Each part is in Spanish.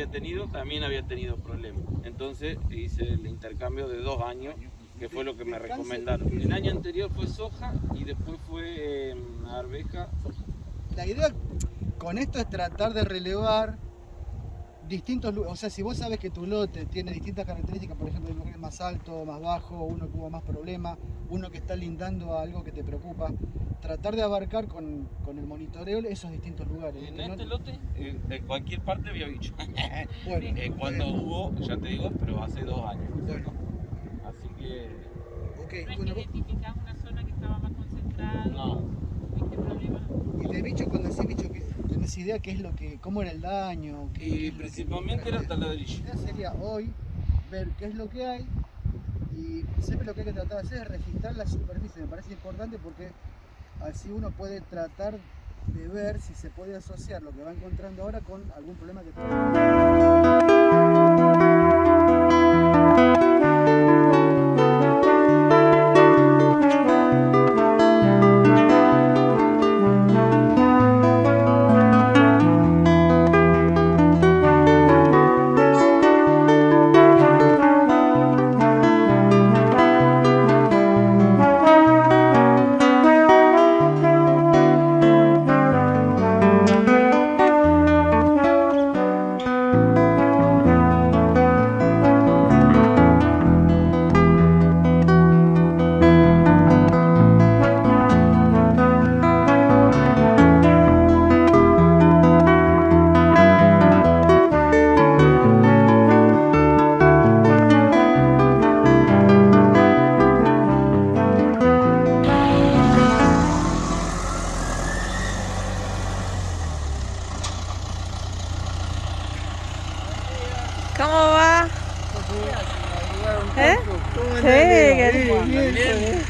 había tenido, también había tenido problemas. Entonces hice el intercambio de dos años, que fue lo que me recomendaron. El año anterior fue soja y después fue eh, arveja. La idea con esto es tratar de relevar distintos o sea, si vos sabes que tu lote tiene distintas características, por ejemplo, más alto, más bajo, uno que hubo más problemas, uno que está lindando a algo que te preocupa, tratar de abarcar con, con el monitoreo esos distintos lugares. En ¿viste? No- este lote, en, en cualquier parte había bicho. bueno, Eh, cuando hubo, ya te digo, pero hace dos años. Bueno. Así que ok, No es bueno, que identificás una zona que estaba más concentrada. no. ¿Viste problema? y de bicho, cuando decís bicho, que tenés idea qué es lo que, cómo era el daño, qué, qué Y es lo que- principalmente era La taladrillo. idea sería hoy ver qué es lo que hay y siempre lo que hay que tratar de hacer es registrar la superficie. Me parece importante porque así uno puede tratar de ver si se puede asociar lo que va encontrando ahora con algún problema que tenga. ¿Cómo va? ¿Eh? Sí, qué Bien.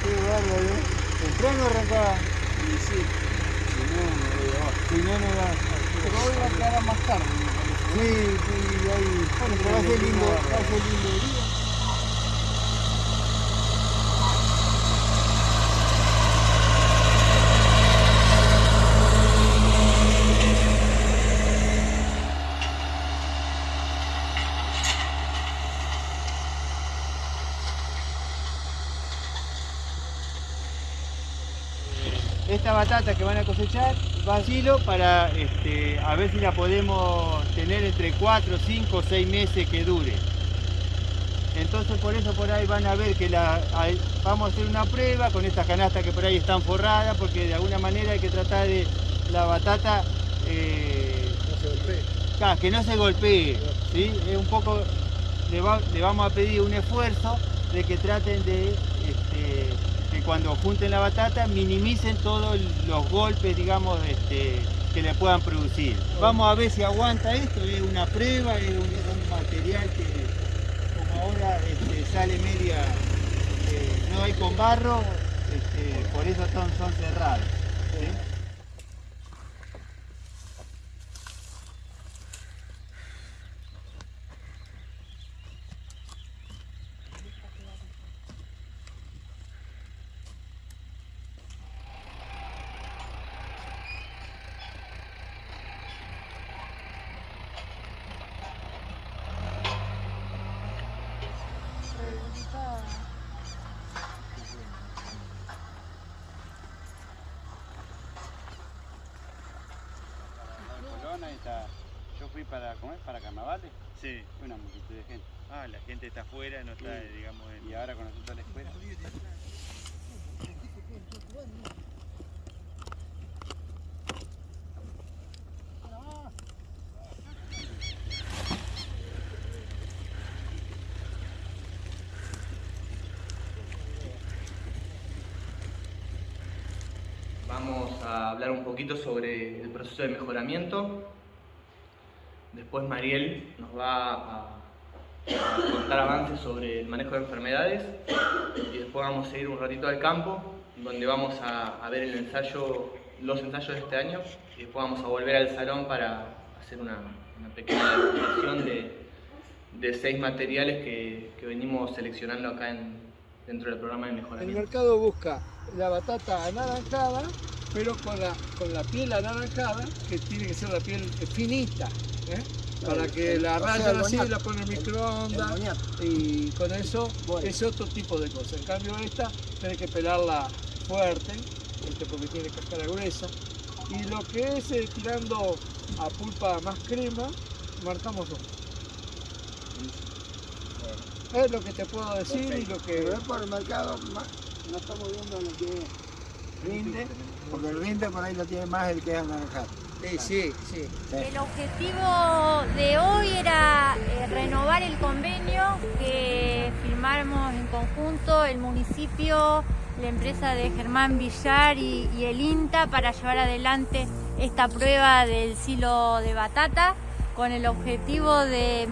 Qué bárbaro. Temprano arrancaba. Y sí. Si no, no Si no, no va. Pero hoy va a quedar más tarde. Sí, sí, ahí. Bueno, pero va a ser lindo, va a ser lindo día. Esta batata que van a cosechar va a silo para este, a ver si la podemos tener entre 4, 5 o 6 meses que dure. Entonces por eso por ahí van a ver que la, vamos a hacer una prueba con estas canastas que por ahí están forradas porque de alguna manera hay que tratar de la batata eh, claro, que no se golpee. ¿sí? Es un poco, le, va- le vamos a pedir un esfuerzo de que traten de cuando junten la batata minimicen todos los golpes, digamos, este, que le puedan producir. Vamos a ver si aguanta esto, es una prueba, es un, material que como ahora este, sale media, eh, no hay con barro, este, por eso son, cerrados. Yo fui para comer para carnavales, Sí. una multitud de gente. Ah, la gente está afuera, no está, Sí. digamos, en... Y ahora con nosotros a la escuela. Vamos a hablar un poquito sobre el proceso de mejoramiento. Después Mariel nos va a, a contar avances sobre el manejo de enfermedades. Y después vamos a ir un ratito al campo, donde vamos a, a ver el ensayo, los ensayos de este año. Y después vamos a volver al salón para hacer una, una pequeña demostración de, de seis materiales que, que venimos seleccionando acá en- dentro del programa de El mejoramiento. mercado busca la batata anaranjada pero con la, con la piel anaranjada, que tiene que ser la piel finita, ¿eh? para que la rayan así, la ponen en microondas y con eso es otro tipo de cosa. En cambio esta tenés que pelarla fuerte, este, porque tiene cáscara gruesa. Y lo que es eh, tirando a pulpa más crema, marcamos dos. Es lo que te puedo decir y lo que... Pero es por el mercado, no estamos viendo lo que rinde, porque el rinde por ahí lo tiene más el que es anaranjado. Sí, sí, sí. El objetivo de hoy era eh, renovar el convenio que firmamos en conjunto el municipio, la empresa de Germán Villar y, y el INTA para llevar adelante esta prueba del silo de batata con el objetivo de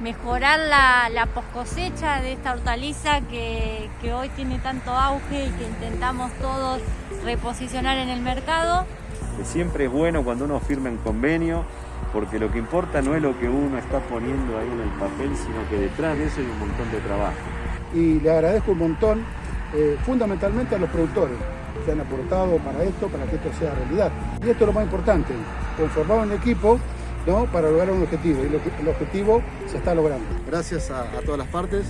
mejorar la, la poscosecha de esta hortaliza que, que hoy tiene tanto auge y que intentamos todos reposicionar en el mercado. Que siempre es bueno cuando uno firma un convenio, porque lo que importa no es lo que uno está poniendo ahí en el papel, sino que detrás de eso hay un montón de trabajo. y le agradezco un montón, eh, fundamentalmente a los productores que han aportado para esto, para que esto sea realidad. Y esto es lo más importante, conformar un equipo ¿no? para lograr un objetivo, y lo el objetivo se está logrando. Gracias a, a todas las partes,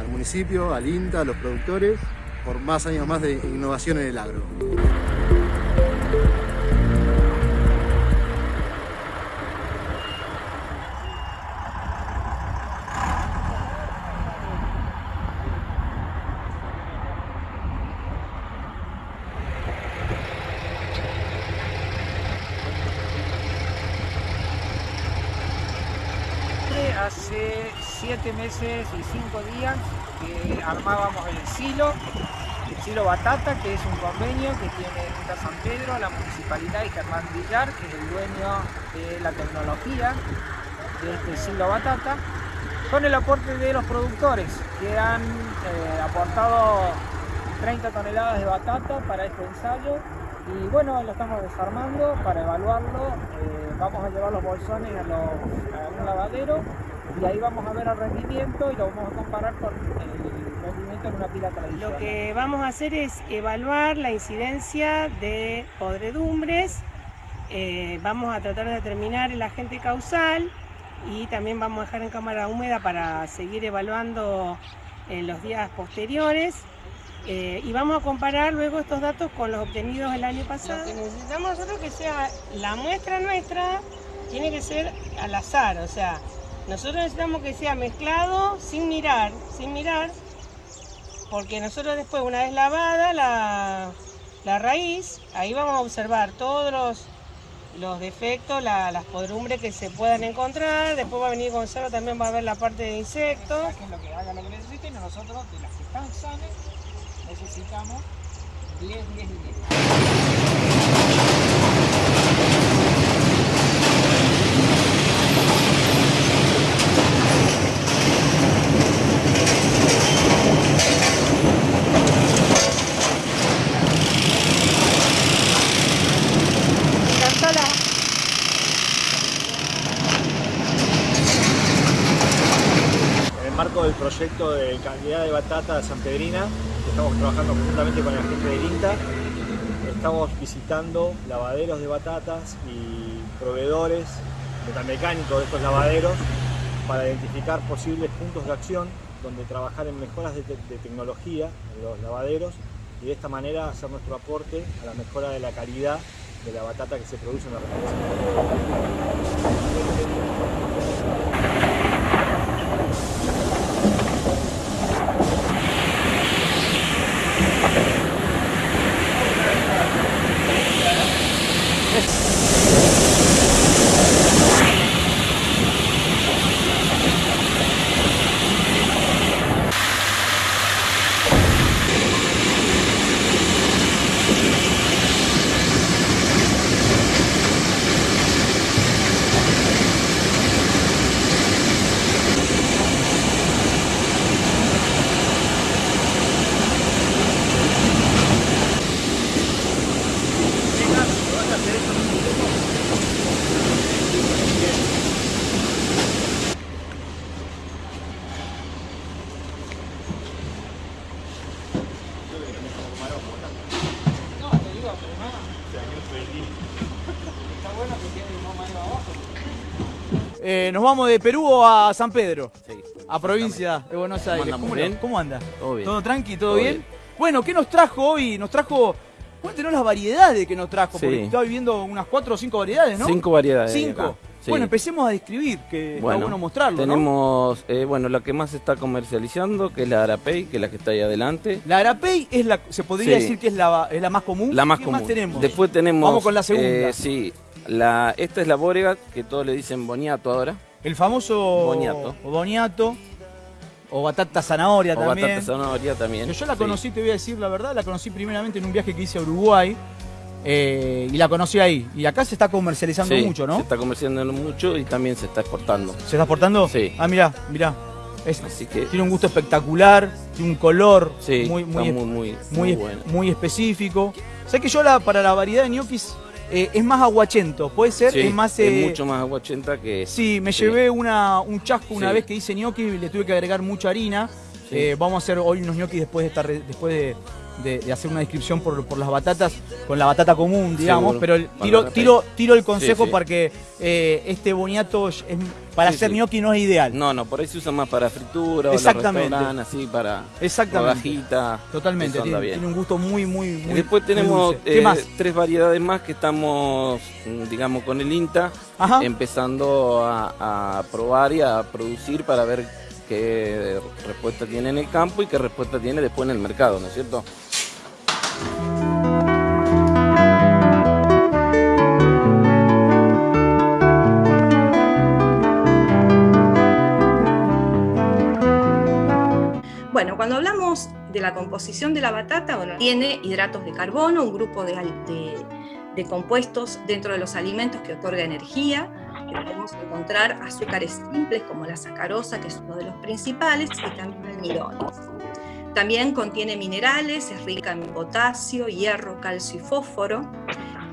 al municipio, al INTA, a los productores, por más años más de innovación en el agro. 7 meses y 5 días que armábamos el silo, el silo Batata, que es un convenio que tiene Junta San Pedro, la Municipalidad y Germán Villar, que es el dueño de la tecnología de este silo Batata, con el aporte de los productores, que han eh, aportado 30 toneladas de batata para este ensayo y bueno, lo estamos desarmando para evaluarlo, eh, vamos a llevar los bolsones a, los, a un lavadero y ahí vamos a ver el rendimiento y lo vamos a comparar con el rendimiento en una pila tradicional. Lo que vamos a hacer es evaluar la incidencia de podredumbres, eh, vamos a tratar de determinar el agente causal y también vamos a dejar en cámara húmeda para seguir evaluando en los días posteriores. Eh, y vamos a comparar luego estos datos con los obtenidos el año pasado. Lo que necesitamos nosotros que sea la muestra nuestra, tiene que ser al azar, o sea, nosotros necesitamos que sea mezclado sin mirar, sin mirar, porque nosotros después, una vez lavada la, la raíz, ahí vamos a observar todos los, los defectos, la- las podrumbres que se puedan encontrar, después va a venir Gonzalo, también va a ver la parte de insectos. Saquen lo que hagan lo que necesiten nosotros de las que están sanas necesitamos 10, 10 y 10. En el marco del proyecto de calidad de batata San Pedrina, que estamos trabajando conjuntamente con la gente del INTA, estamos visitando lavaderos de batatas y proveedores metamecánicos de estos lavaderos para identificar posibles puntos de acción donde trabajar en mejoras de, de tecnología en los lavaderos y de esta manera hacer nuestro aporte a la mejora de la calidad de la batata que se produce en la región. Eh, nos vamos de Perú a San Pedro. A provincia de Buenos Aires. ¿Cómo, ¿Bien? cómo anda? Todo bien. ¿Todo tranqui? ¿Todo, Todo bien? bien. Bueno, ¿qué nos trajo hoy? Nos trajo. Cuéntenos las variedades que nos trajo, Sí. porque estaba viviendo unas cuatro o cinco variedades, ¿no? Cinco variedades Cinco. Sí. Bueno, empecemos a describir, que está bueno mostrarlo, ¿no? tenemos, eh, bueno, la que más se está comercializando, que es la Arapey, que es la que está ahí adelante. La Arapey es la, se podría Sí. decir que es la, es la más común. La más ¿Qué común. más tenemos? Después tenemos. Vamos con la segunda. eh, sí, la, esta es la Borega, que todos le dicen boniato ahora. El famoso Boniato. o boniato o batata zanahoria O también. batata zanahoria también. Yo la sí. conocí, te voy a decir la verdad, la conocí primeramente en un viaje que hice a Uruguay eh, y la conocí ahí. Y acá se está comercializando Sí, mucho, Se ¿no? está comercializando mucho y también se está exportando. ¿Se está exportando? Sí. Ah, mirá, mirá. Es- Así que tiene un gusto espectacular, tiene un color Sí, muy, muy, muy, muy, bueno. muy específico. Sé que yo la, para la variedad de ñoquis eh, es más aguachento, puede ser, Sí, es más... eh, es mucho más aguachenta que. Sí, me llevé una, un chasco una Sí. vez que hice gnocchi y le tuve que agregar mucha harina. Eh, vamos a hacer hoy unos gnocchi después de, estar, después de, de- de hacer una descripción por, por las batatas, con la batata común, digamos. Seguro, Pero el- para tiro, la tiro, tiro el consejo Sí, sí. porque eh, este boniato es- para Sí, hacer gnocchi no es ideal. No, no, por ahí se usa más para fritura, Exactamente. o restaurantes, así, para Exactamente. rodajita. Totalmente, tiene, un gusto muy, muy, muy después tenemos dulce. ¿Qué eh, más? tres variedades más que estamos, mm, digamos, con el INTA, Ajá. empezando a, a probar y a producir para ver qué respuesta tiene en el campo y qué respuesta tiene después en el mercado, ¿no es cierto? La composición de la batata, bueno, tiene hidratos de carbono, un grupo de, compuestos dentro de los alimentos que otorga energía, podemos encontrar azúcares simples como la sacarosa, que es uno de los principales, y también almidones. También contiene minerales, es rica en potasio, hierro, calcio y fósforo.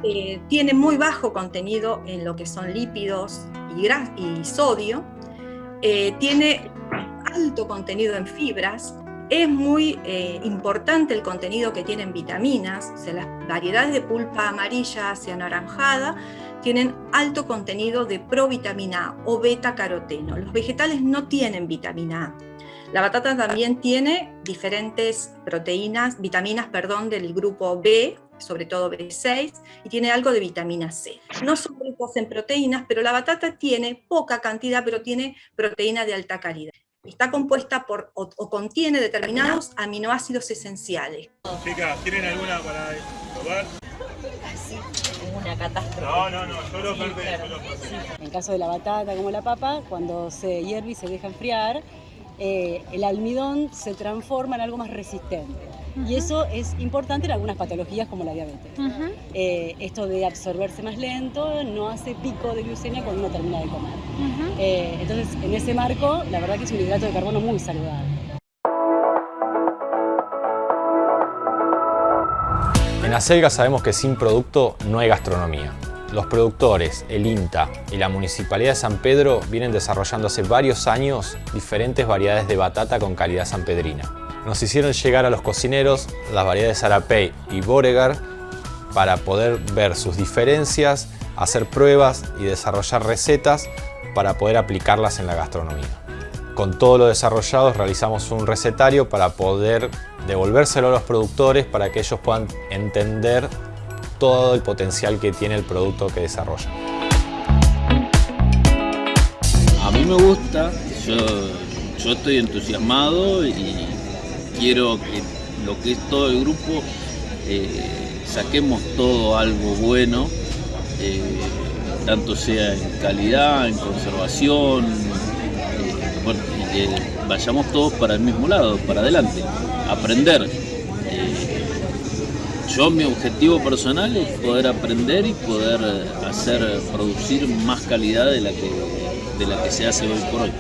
Eh, tiene muy bajo contenido en lo que son lípidos y sodio. Eh, tiene alto contenido en fibras. Es muy eh, importante el contenido que tienen vitaminas. Las variedades de pulpa amarilla hacia anaranjada tienen alto contenido de provitamina A o beta caroteno. Los vegetales no tienen vitamina A. La batata también tiene diferentes proteínas, vitaminas, perdón, del grupo B, sobre todo B6, y tiene algo de vitamina C. No son ricos en proteínas, pero la batata tiene poca cantidad, pero tiene proteína de alta calidad. Está compuesta por o, o contiene determinados aminoácidos esenciales. Chicas, ¿tienen alguna para probar? Una catástrofe. No, no, no, yo lo Sí, perdí, claro. yo lo perdí. En el caso de la batata como la papa, cuando se hierve y se deja enfriar, eh, el almidón se transforma en algo más resistente. Y eso es importante en algunas patologías como la diabetes. Eh, esto de absorberse más lento no hace pico de glucemia cuando uno termina de comer. Eh, entonces, en ese marco, la verdad que es un hidrato de carbono muy saludable. En Acelga sabemos que sin producto no hay gastronomía. Los productores, el INTA y la Municipalidad de San Pedro vienen desarrollando hace varios años diferentes variedades de batata con calidad sanpedrina. Nos hicieron llegar a los cocineros las variedades Arapey y Boregar para poder ver sus diferencias, hacer pruebas y desarrollar recetas para poder aplicarlas en la gastronomía. Con todo lo desarrollado realizamos un recetario para poder devolvérselo a los productores para que ellos puedan entender todo el potencial que tiene el producto que desarrollan. A mí me gusta, yo, estoy entusiasmado y quiero que lo que es todo el grupo eh, saquemos todo algo bueno, eh, tanto sea en calidad, en conservación, eh, que vayamos todos para el mismo lado, para adelante, aprender. Eh, yo mi objetivo personal es poder aprender y poder hacer producir más calidad de la que, de la que se hace hoy por hoy.